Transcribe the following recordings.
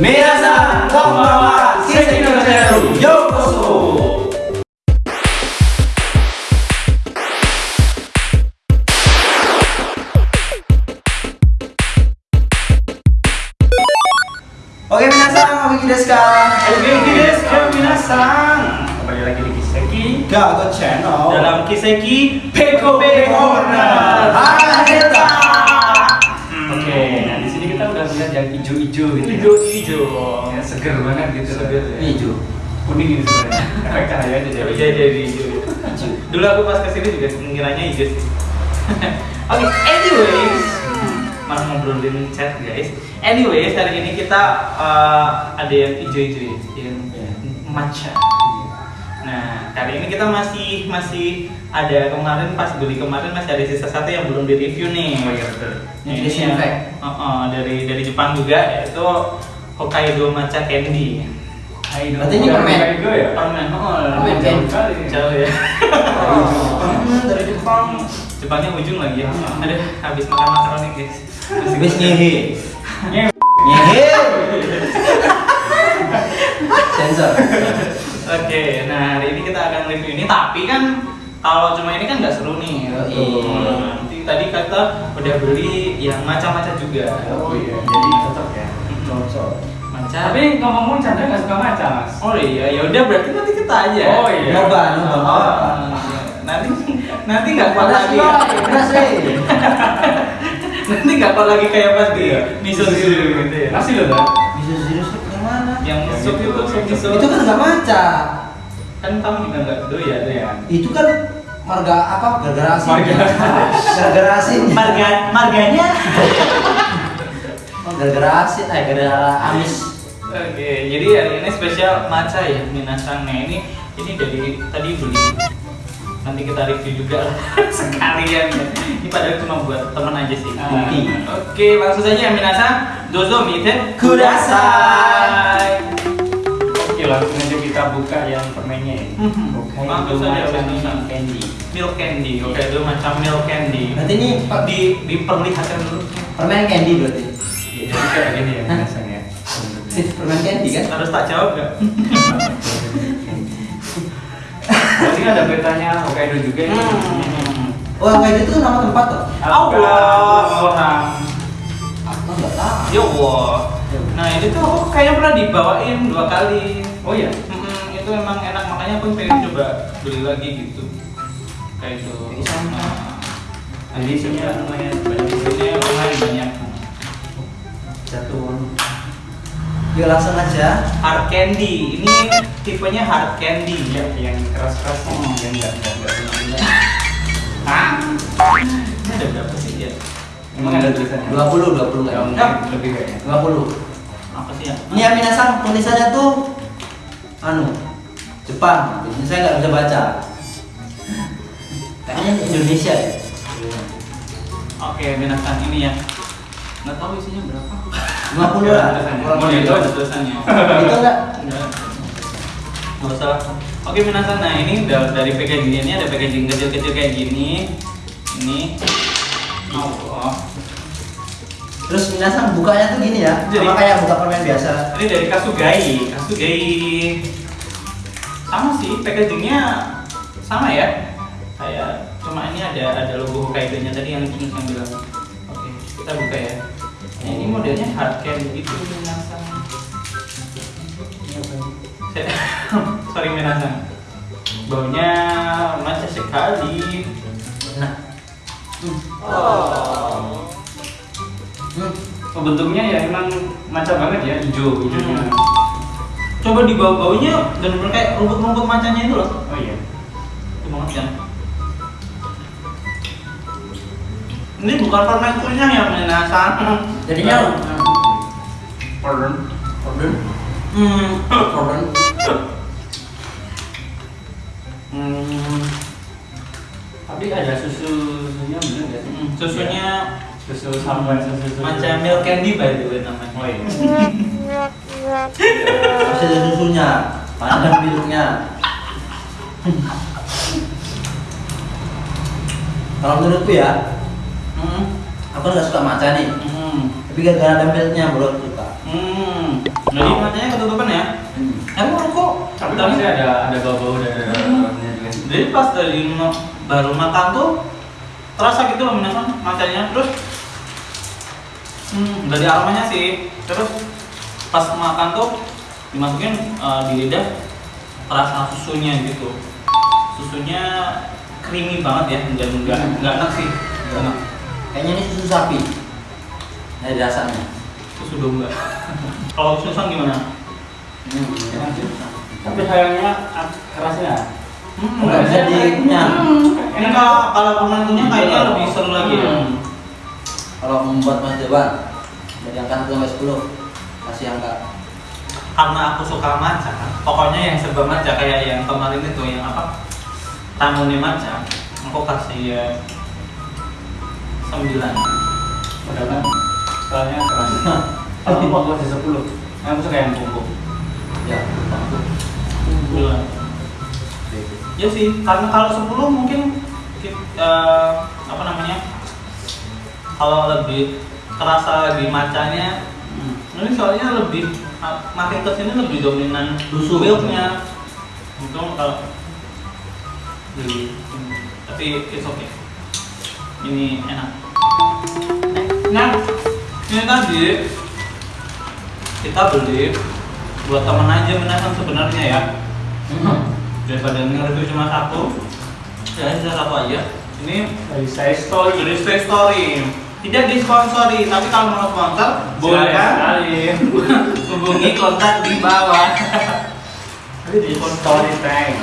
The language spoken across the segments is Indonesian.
Minasan konbanwa, Seki no Channel, yokoso. Oke, minasan, oke desu ka? Oke, guys, minasan. Kembali lagi di Kiseki Gago Channel. dalam Kiseki Peko Corner. Haneta. Hmm. Yang hijau-hijau gitu. ya. Hijau-hijau. Ya, seger banget gitu. Seger, ya. Hijau. Kuning ini sebenarnya. Efek cahaya aja jadi. Jadi jadi hijau. Hijau. Dulu aku pas ke sini juga ngiranya hijau sih. Oke, anyways, malah ngobrolin chat guys. Anyways, hari ini kita eh, ada yang hijau-hijau ya, yang matcha. Nah, kali ini kita masih masih ada kemarin pas beli kemarin masih ada sisa satu yang belum di review nih. Oh iya betul. Ini disinfect. yang- oh, oh, dari dari Jepang juga yaitu Hokkaido matcha candy. Berarti ini permen. Hijau ya? Permen, oh, Permen jauh candy. kali. Jauh ya. Hmm, dari Jepang. Jepangnya ujung lagi ya. Aduh, habis makan makaroni guys. Masih Habis. Ngehe. Ngehe. Sensor. Oke, nah hari ini kita akan review ini tapi kan kalau cuma ini kan nggak seru nih. Yoi. Nah, Nanti tadi kata udah beli yang macam-macam juga. Oh iya, jadi cocok ya. Cocok. Macam. Tapi ngomong-ngomong Chandra nggak suka maca mas. oh iya, ya udah berarti nanti kita aja. Oh iya. Nyoba, nyoba. Oh, iya. nanti nanti nggak kuat lagi. nanti nggak kuat lagi kayak pas di Iya. miso gitu ya. Masih loh dah. Bisa serius yang mana? Yang sup itu sup miso. Itu kan nggak maca. kan kamu juga nggak doyan ya. Itu kan marga apa? Gara-gara asin. Marga. Gara-gara asin. Marga marganya. Oh, Gara-gara asin, eh gara-gara amis. Oke, jadi hari ini spesial matcha ya minasang. Nah ini ini dari tadi beli. Nanti kita review juga lah sekalian ya. Ini padahal cuma buat temen aja sih. Bukti. Oke, langsung saja minasang. Dozo mite Kudasai. Oke langsung aja kita buka yang permennya ya. Oke, Langsung saja, macam candy. Milk candy. Oke, itu macam milk candy. Berarti ini di diperlihatkan dulu. permen candy berarti. Ya, jadi kayak gini ya biasanya. Sih, permen candy kan? Harus tak jawab nggak? Berarti ada petanya Hokkaido juga ya. Hmm. Oh, yang itu nama tempat tuh. Allah orang. Aku nggak tahu. Ya Allah. Nah ini tuh aku kayaknya pernah dibawain dua kali. Oh iya. Mm-mm, itu emang enak makanya aku pengen coba beli lagi gitu. Kayak itu. Sama. Nah, di sini lumayan banyak. Di sini lumayan banyak. Jatuh. Yuk langsung aja. Hard candy. Ini tipenya hard candy. Iya, yang keras-keras sih, Hmm. yang enggak enggak enggak guna-guna. Hah? Ini ada berapa sih ya? Emang ada tulisannya? 20 20 Ya, enggak? mungkin lebih kayaknya. 20. Apa sih ya? Ini yang minasang tulisannya tuh anu Jepang. Ini saya nggak bisa baca. Kayaknya Indonesia ya. Oke, binatang ini ya. Nggak tahu isinya berapa. 50 Ada lah. Kurang Oh, lebih. itu ada tulisannya. Itu enggak? Nggak usah. Oke, minasan. Nah, ini da- dari packaging ini ada packaging kecil-kecil kayak gini. Ini. Allah. Terus minasang bukanya tuh gini ya. Jadi- Sama kayak buka permen biasa. Ini dari Kasugai. Kasugai. Sama sih, packagingnya sama ya. Kayak cuma ini ada ada logo Hokkaido-nya tadi yang King yang bilang. Oke, kita buka ya. Nah, ini modelnya hard candy gitu minasan. Sorry minasan. Baunya macam sekali. Nah. Oh, bentuknya ya emang macam banget ya, hijau hijaunya. Hmm. Coba di bau baunya dan bener kayak rumput-rumput macamnya itu loh. Oh iya. Itu banget kan. Ini bukan permen kunyah ya minasan. Jadinya Pardon. Pardon. Hmm, pardon. Hmm, Tapi ada susu susunya bener nggak sih? hmm, susunya Susu sampai susu susu. macam milk candy by the way namanya. Oh iya. Masih ada susunya, ada milknya. Kalau menurutku ya, Hmm, aku nggak suka matcha nih. hmm, Tapi gara-gara ada milknya baru aku suka. hmm. Jadi matanya ketutupan ya. Hmm. Emang kok Tapi masih ada ada bau-bau dan ada aromanya juga. Jadi pas dari baru makan tuh terasa gitu loh minasan macanya terus hmm, dari aromanya sih terus pas makan tuh dimasukin eh, di lidah terasa susunya gitu susunya creamy banget ya enggak enggak Hmm. enggak enak sih enggak enak Kayaknya ini susu sapi. Dari rasanya. susu domba kalau susan gimana Hmm, enak sih. Tapi sayangnya kerasnya. hmm, Nggak bisa dikunyah. ini kalau kalau penentunya kayaknya lebih seru lagi ya Hmm. Kalau membuat Mas Dewan dari angka 1 sampai 10 kasih angka karena aku suka matcha pokoknya yang serba matcha kayak yang kemarin itu yang apa tamunya matcha aku kasih ya sembilan Padahal kan skalanya keras. Kalau aku aku kasih 10. Aku suka yang kumpul. ya sembilan ya sih karena kalau sepuluh mungkin ki- eh, apa namanya kalau lebih terasa di matchanya Hmm. ini soalnya lebih ah, makin ke sini lebih dominan Susu. milknya itu kalau tapi it's okay ini enak nah ini tadi kita beli buat teman aja menahan sebenarnya ya Hmm. daripada nge-review cuma satu ya bisa satu aja ini Dari saya story. dari Story tidak disponsori tapi kalau mau sponsor Boleh sekali. hubungi kontak di bawah Tapi di story time.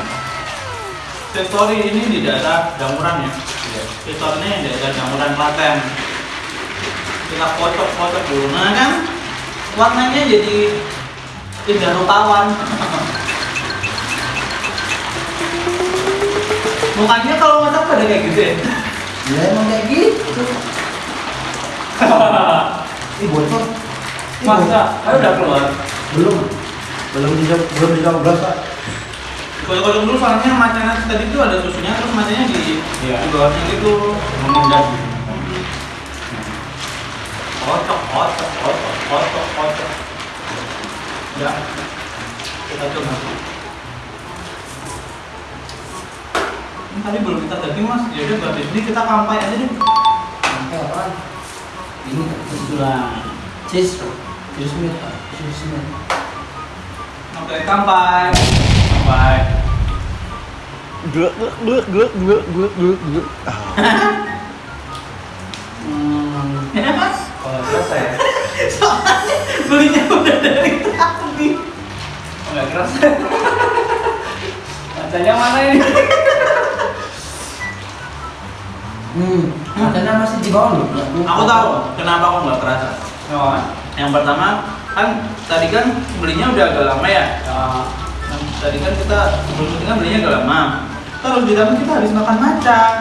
Stay Story ini di daerah Damuran ya Iya. Ini di daerah Damuran Klaten kita kocok-kocok dulu nah kan warnanya jadi tidak rupawan mukanya kalau masak pada kayak gitu ya Ya emang kayak gitu. Ih bocor. Masa? Kan udah keluar. Belum. Belum bisa belum bisa belas Pak. Kocok-kocok dulu soalnya macanya tadi itu ada susunya terus macanya di Iya. di bawahnya gitu. Mengendap. Kocok, kocok, kocok, kocok, kocok. Ya, kita coba. Ini tadi belum kita daging mas, ya udah berarti ini kita kampai aja deh. Hmm. Ya belinya udah dari tadi. Oh, keras. Kacanya mana ini? Hmm. Katanya masih di bawah loh. Aku tahu kenapa aku nggak kerasa. Oh, Yang pertama kan tadi kan belinya udah agak lama ya. ah. Nah, tadi kan kita sebelum kan belinya agak lama. Terus ditambah kita habis makan macam.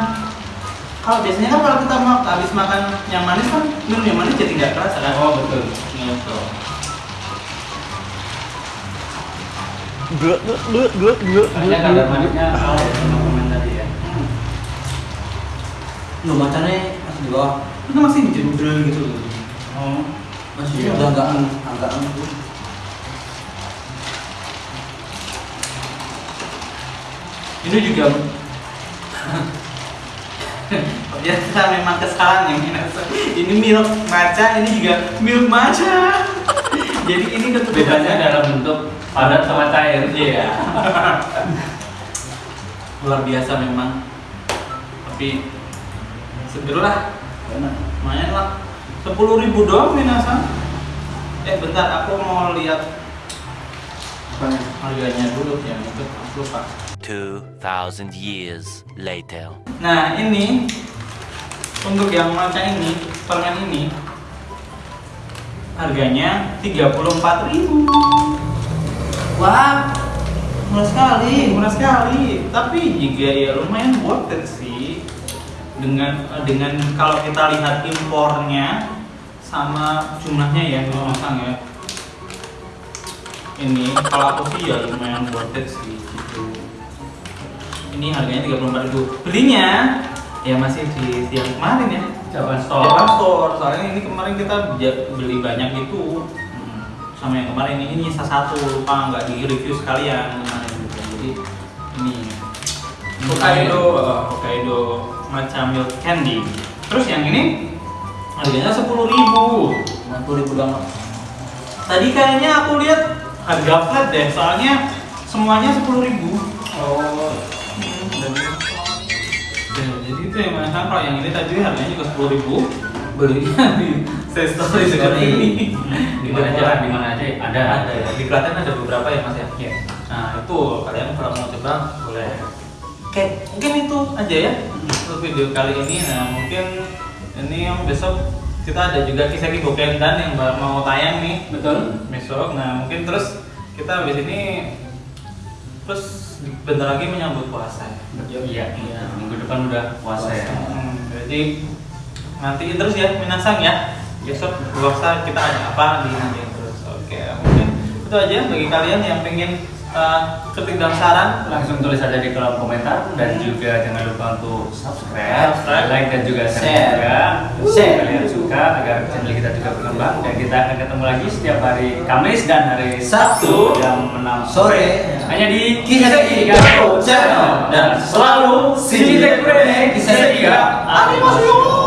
Kalau biasanya kan kalau kita mau habis makan yang manis kan minum yang manis jadi nggak kerasa kan? Oh, betul. Gitu. Kayaknya kadar manisnya kalah ya sama komen tadi ya. Loh macamnya masih di bawah. Itu masih dijembrel gitu loh. Oh. Masih Iya. udah agak agak itu. Ini juga Ternyata memang kesalahan yang. Ini milk maca, ini juga milk maca. Jadi ini Bedanya dalam bentuk padat sama cair. Iya. Luar biasa memang. Tapi seger lah. Lumayan lah. Sepuluh ribu doang minasan. Eh bentar, aku mau lihat harganya dulu ya. Mungkin aku lupa. 2,000 years later. Nah ini untuk yang maca ini, permen ini harganya 34.000 Wah, murah sekali. murah sekali tapi juga ya lumayan worth it sih dengan dengan kalau kita lihat impornya sama jumlahnya ya masang ya ini kalau aku sih ya lumayan worth it sih gitu. Ini harganya 34.000 belinya ya masih di yang kemarin ya Japan store. Store. Soalnya ini kemarin kita beli banyak gitu Hmm. sama yang kemarin ini ini nyisa satu lupa nggak di review sekalian kemarin gitu. jadi ini. Hokkaido. Hokkaido macam milk candy. Terus yang ini harganya sepuluh ribu. 50 ribu doang tadi kayaknya aku lihat harga flat deh soalnya semuanya sepuluh ribu. Oh, jadi itu yang mana kalau yang ini tadi harganya juga sepuluh ribu. Belinya di saya story seperti ini. di mana aja, di mana aja? Ada. ada. Ya di Klaten ada beberapa ya mas ya? Iya. nah itu kalian kalau mau coba boleh. Oke. Mungkin itu aja ya untuk video kali ini. Nah mungkin ini yang besok kita ada juga kisah Bokendan yang ba- mau tayang nih. Betul. besok. Nah mungkin terus kita habis ini terus bentar lagi menyambut puasa. Ya Iya, iya. Minggu depan udah puasa ya. Hmm, jadi nantiin terus ya minasang ya. Besok puasa kita ada apa di nanti terus. Oke mungkin itu aja bagi kalian yang pengen uh, ketik dan saran Langsung tulis aja di kolom komentar dan juga jangan lupa untuk subscribe, Subscribe. like dan juga share juga. Share. Kalian suka agar channel kita juga berkembang dan kita akan ketemu lagi setiap hari Kamis dan hari Sabtu jam 6 sore. Hanya di Kisah Channel. dan selalu Tekure Kisah Tiga. Animasi